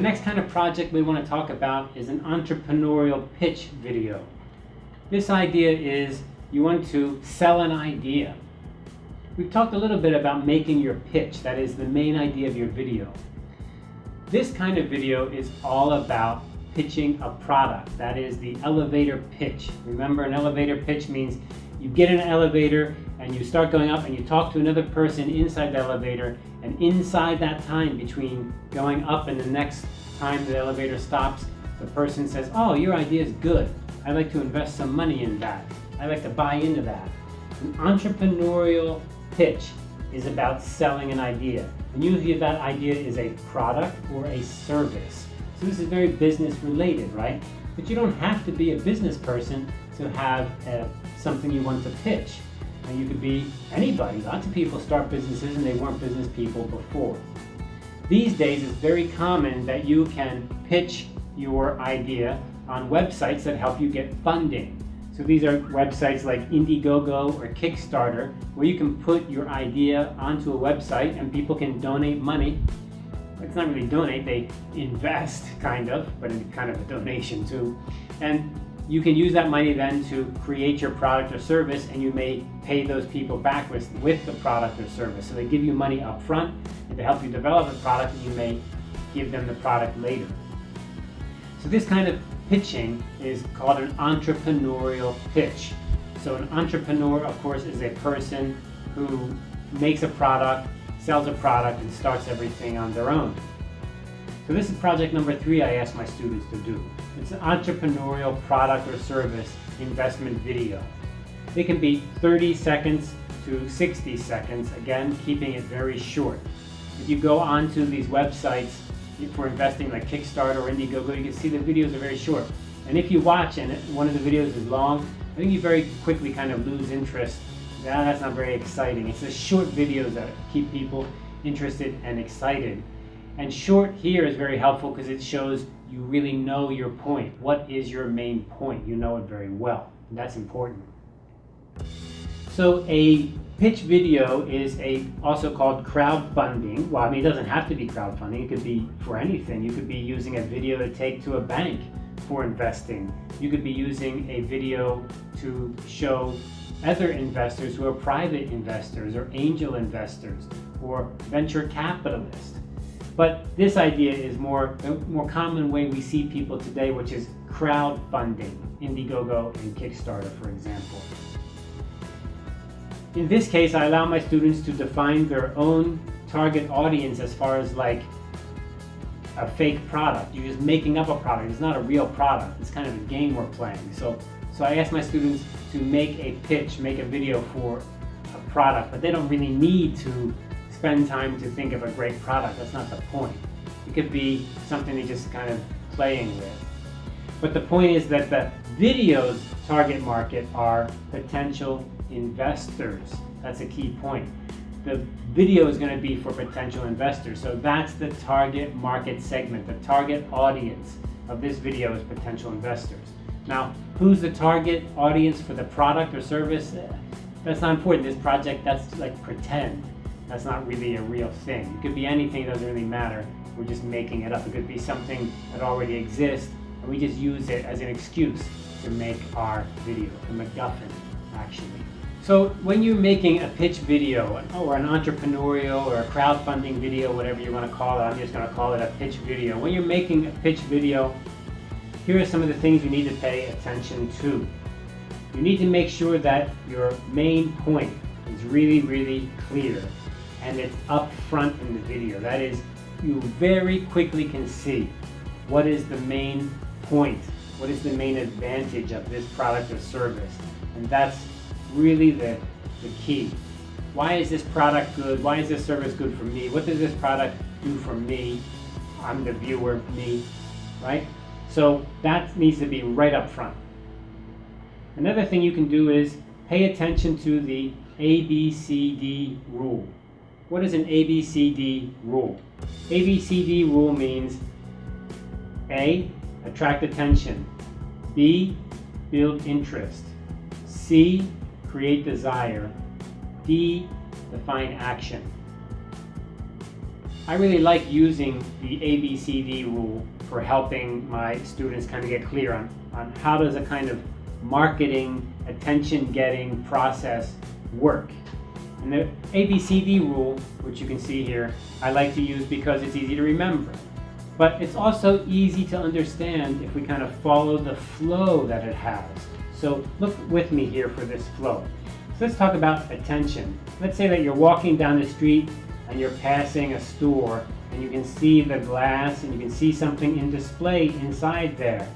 next kind of project we want to talk about is an entrepreneurial pitch video. This idea is you want to sell an idea. We've talked a little bit about making your pitch, that is the main idea of your video. This kind of video is all about pitching a product, that is the elevator pitch. Remember an elevator pitch means you get in an elevator and you start going up and you talk to another person inside the elevator and inside that time between going up and the next time the elevator stops, the person says, oh, your idea is good. I'd like to invest some money in that. I'd like to buy into that. An entrepreneurial pitch is about selling an idea. And usually that idea is a product or a service. So this is very business related, right? But you don't have to be a business person to have a, uh, something you want to pitch. You could be anybody. Lots of people start businesses and they weren't business people before. These days it's very common that you can pitch your idea on websites that help you get funding. So these are websites like Indiegogo or Kickstarter where you can put your idea onto a website and people can donate money. It's not really donate, they invest kind of, but in kind of a donation too. And you can use that money then to create your product or service and you may pay those people back with, with the product or service. So they give you money up front and to help you develop the product and you may give them the product later. So this kind of pitching is called an entrepreneurial pitch. So an entrepreneur, of course, is a person who makes a product, sells a product, and starts everything on their own. So this is project number three I asked my students to do. It's an entrepreneurial product or service investment video. It can be 30 seconds to 60 seconds, again, keeping it very short. If you go onto these websites for investing like Kickstarter or Indiegogo, you can see the videos are very short. And if you watch and one of the videos is long, I think you very quickly kind of lose interest. that's not very exciting. It's the short videos that keep people interested and excited. And short here is very helpful because it shows you really know your point. What is your main point? You know it very well. And that's important. So a pitch video is a also called crowdfunding. Well, I mean, it doesn't have to be crowdfunding. It could be for anything. You could be using a video to take to a bank for investing. You could be using a video to show other investors who are private investors or angel investors or venture capitalists. But this idea is more a more common way we see people today, which is crowdfunding, Indiegogo and Kickstarter, for example. In this case, I allow my students to define their own target audience as far as like a fake product. You're just making up a product. It's not a real product. It's kind of a game we're playing. So, so I ask my students to make a pitch, make a video for a product, but they don't really need to spend time to think of a great product. That's not the point. It could be something they're just kind of playing with. But the point is that the video's target market are potential investors. That's a key point. The video is going to be for potential investors. So that's the target market segment. The target audience of this video is potential investors. Now, who's the target audience for the product or service? That's not important. This project, that's like pretend. That's not really a real thing. It could be anything, it doesn't really matter. We're just making it up. It could be something that already exists, and we just use it as an excuse to make our video, the MacGuffin, actually. So when you're making a pitch video, oh, or an entrepreneurial or a crowdfunding video, whatever you want to call it, I'm just going to call it a pitch video. When you're making a pitch video, here are some of the things you need to pay attention to. You need to make sure that your main point is really, really clear and it's up front in the video. That is, you very quickly can see what is the main point, what is the main advantage of this product or service. And that's really the, the key. Why is this product good? Why is this service good for me? What does this product do for me? I'm the viewer, me, right? So that needs to be right up front. Another thing you can do is pay attention to the ABCD rule. What is an ABCD rule? ABCD rule means A, attract attention, B, build interest, C, create desire, D, define action. I really like using the ABCD rule for helping my students kind of get clear on, on how does a kind of marketing, attention getting process work. And the ABCD rule, which you can see here, I like to use because it's easy to remember. But it's also easy to understand if we kind of follow the flow that it has. So look with me here for this flow. So let's talk about attention. Let's say that you're walking down the street and you're passing a store and you can see the glass and you can see something in display inside there.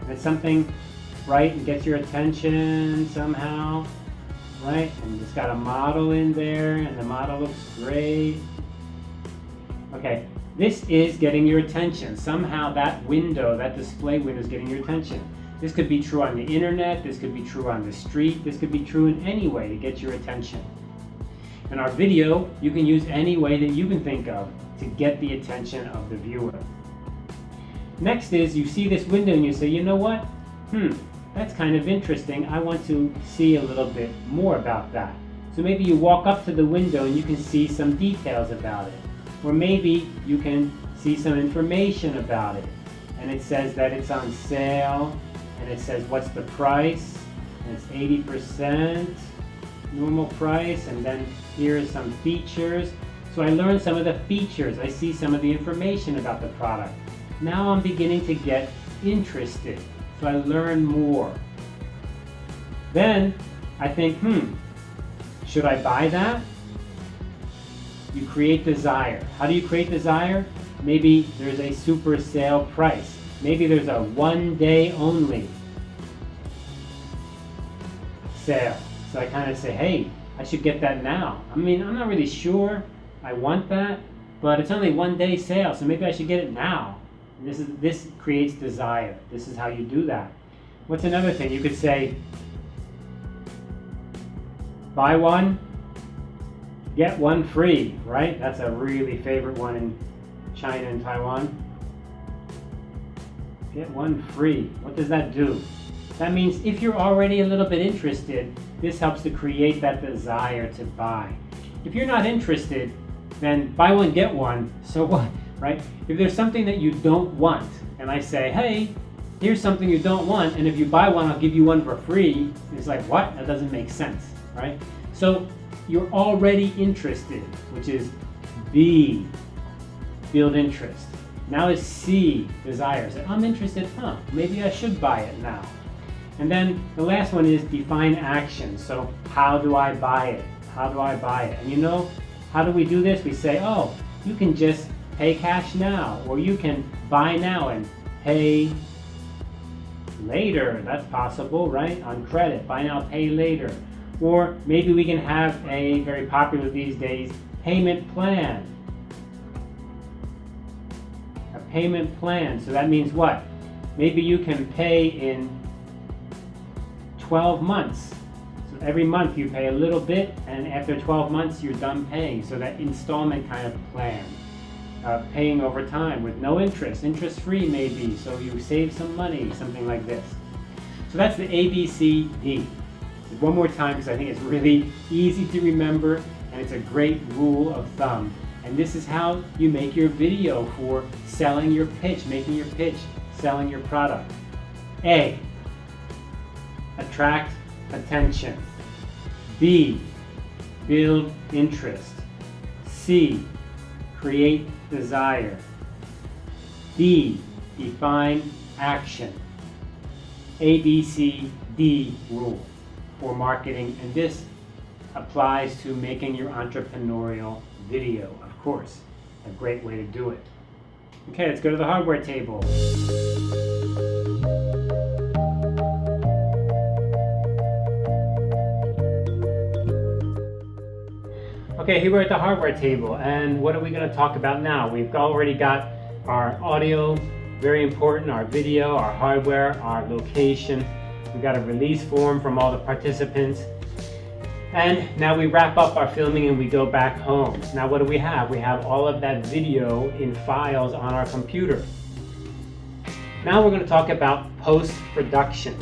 And it's something, right, and gets your attention somehow, right? And it's got a model in there and the model looks great. Okay, this is getting your attention. Somehow that window, that display window is getting your attention. This could be true on the internet, this could be true on the street, this could be true in any way to get your attention. In our video, you can use any way that you can think of to get the attention of the viewer. Next is you see this window and you say, you know what? Hmm, that's kind of interesting. I want to see a little bit more about that. So maybe you walk up to the window and you can see some details about it. Or maybe you can see some information about it. And it says that it's on sale, and it says what's the price, and it's 80% normal price, and then here are some features. So I learned some of the features. I see some of the information about the product. Now I'm beginning to get interested. So I learn more. Then I think, hmm, should I buy that? You create desire. How do you create desire? Maybe there's a super sale price. Maybe there's a one day only sale. So I kind of say, hey, I should get that now. I mean, I'm not really sure I want that, but it's only one day sale, so maybe I should get it now. This is this creates desire. This is how you do that. What's another thing? You could say, buy one, get one free, right? That's a really favorite one in China and Taiwan. Get one free. What does that do? That means if you're already a little bit interested, this helps to create that desire to buy. If you're not interested, then buy one, get one, so what, right? If there's something that you don't want, and I say, hey, here's something you don't want, and if you buy one, I'll give you one for free, it's like, what? That doesn't make sense, right? So you're already interested, which is B, build interest. Now is C, desires. I'm interested, huh, maybe I should buy it now. And then the last one is define action. So how do I buy it? How do I buy it? And you know, how do we do this? We say, oh, you can just pay cash now, or you can buy now and pay later. That's possible, right? On credit, buy now, pay later. Or maybe we can have a very popular these days payment plan. A payment plan. So that means what? Maybe you can pay in 12 months. So every month you pay a little bit, and after 12 months you're done paying. So that installment kind of plan. Uh, paying over time with no interest, interest free maybe, so you save some money, something like this. So that's the ABCD one more time because I think it's really easy to remember and it's a great rule of thumb. And this is how you make your video for selling your pitch, making your pitch, selling your product. A, attract attention. B, build interest. C, create desire. D, define action. A, B, C, D rule for marketing, and this applies to making your entrepreneurial video, of course. A great way to do it. Okay, let's go to the hardware table. Okay, here we're at the hardware table, and what are we going to talk about now? We've already got our audio, very important, our video, our hardware, our location, We've got a release form from all the participants. And now we wrap up our filming and we go back home. Now what do we have? We have all of that video in files on our computer. Now we're going to talk about post-production.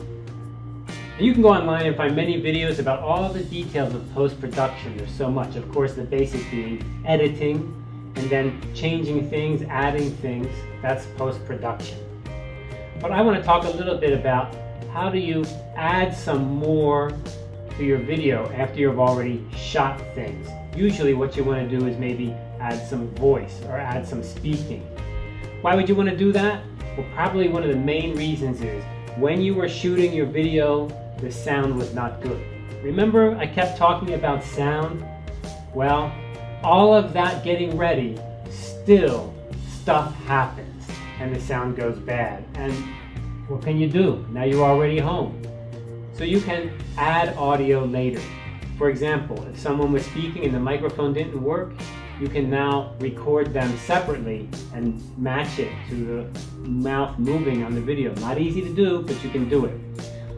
You can go online and find many videos about all the details of post-production. There's so much. Of course, the basic being editing, and then changing things, adding things, that's post-production. But I want to talk a little bit about how do you add some more to your video after you've already shot things. Usually what you want to do is maybe add some voice or add some speaking. Why would you want to do that? Well, probably one of the main reasons is when you were shooting your video, the sound was not good. Remember I kept talking about sound? Well, all of that getting ready, still stuff happens and the sound goes bad. And what can you do? Now you're already home. So you can add audio later. For example, if someone was speaking and the microphone didn't work, you can now record them separately and match it to the mouth moving on the video. Not easy to do, but you can do it.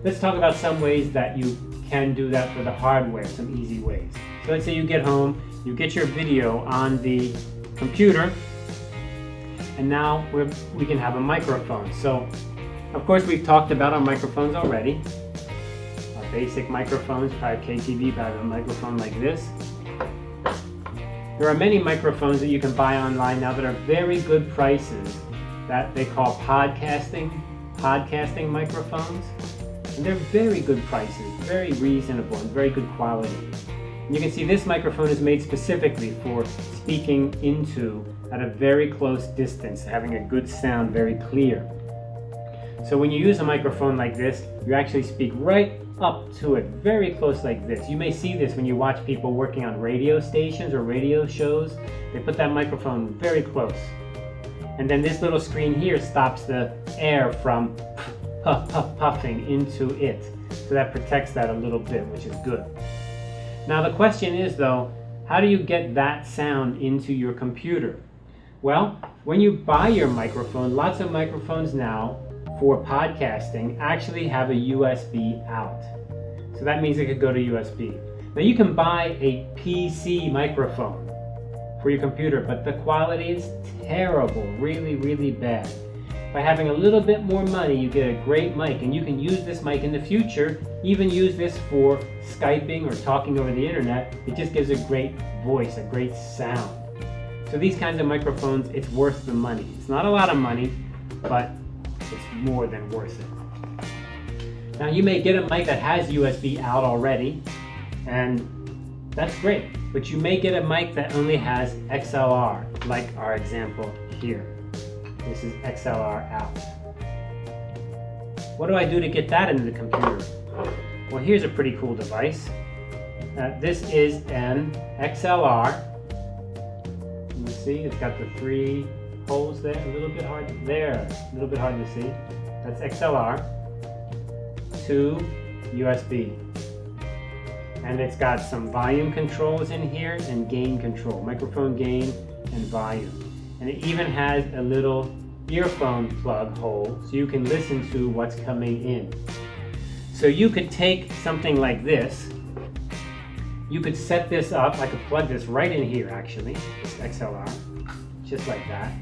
Let's talk about some ways that you can do that for the hardware, some easy ways. So let's say you get home, you get your video on the computer, and now we can have a microphone. So, of course, we've talked about our microphones already. Our basic microphones, probably KTV, have a microphone like this. There are many microphones that you can buy online now that are very good prices that they call podcasting, podcasting microphones. And they're very good prices, very reasonable and very good quality. And you can see this microphone is made specifically for speaking into at a very close distance, having a good sound, very clear. So when you use a microphone like this, you actually speak right up to it, very close like this. You may see this when you watch people working on radio stations or radio shows. They put that microphone very close. And then this little screen here stops the air from puff, puff, puffing into it. So that protects that a little bit, which is good. Now the question is though, how do you get that sound into your computer? Well, when you buy your microphone, lots of microphones now for podcasting actually have a USB out. So that means it could go to USB. Now you can buy a PC microphone for your computer, but the quality is terrible, really, really bad. By having a little bit more money, you get a great mic, and you can use this mic in the future, even use this for Skyping or talking over the internet. It just gives a great voice, a great sound. So these kinds of microphones, it's worth the money. It's not a lot of money, but it's more than worth it. Now you may get a mic that has USB out already, and that's great. But you may get a mic that only has XLR, like our example here. This is XLR out. What do I do to get that into the computer? Well, here's a pretty cool device. Uh, this is an XLR. You see, it's got the three holes there, a little bit hard, there, a little bit hard to see. That's XLR to USB. And it's got some volume controls in here and gain control, microphone gain and volume. And it even has a little earphone plug hole so you can listen to what's coming in. So you could take something like this, you could set this up, I could plug this right in here actually, this XLR, just like that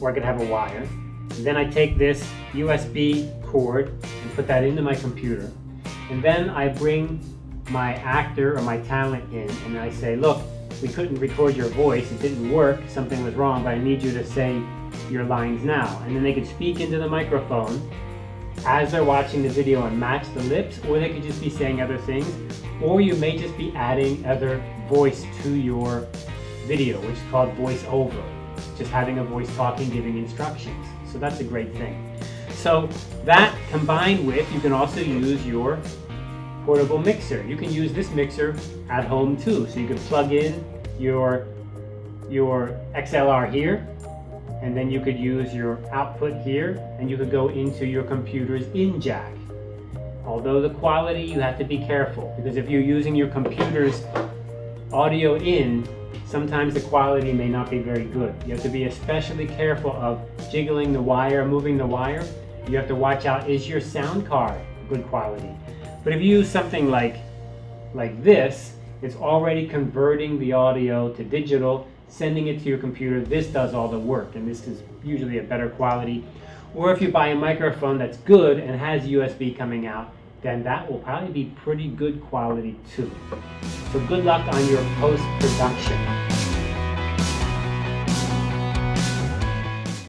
or I could have a wire. And then I take this USB cord and put that into my computer. And then I bring my actor or my talent in and I say, look, we couldn't record your voice, it didn't work, something was wrong, but I need you to say your lines now. And then they could speak into the microphone as they're watching the video and match the lips, or they could just be saying other things, or you may just be adding other voice to your video, which is called voiceover just having a voice talking, giving instructions. So that's a great thing. So that combined with, you can also use your portable mixer. You can use this mixer at home too. So you can plug in your, your XLR here, and then you could use your output here, and you could go into your computer's in jack. Although the quality, you have to be careful, because if you're using your computer's audio in, sometimes the quality may not be very good. You have to be especially careful of jiggling the wire, moving the wire. You have to watch out, is your sound card good quality? But if you use something like, like this, it's already converting the audio to digital, sending it to your computer. This does all the work, and this is usually a better quality. Or if you buy a microphone that's good and has USB coming out, then that will probably be pretty good quality too. So good luck on your post-production.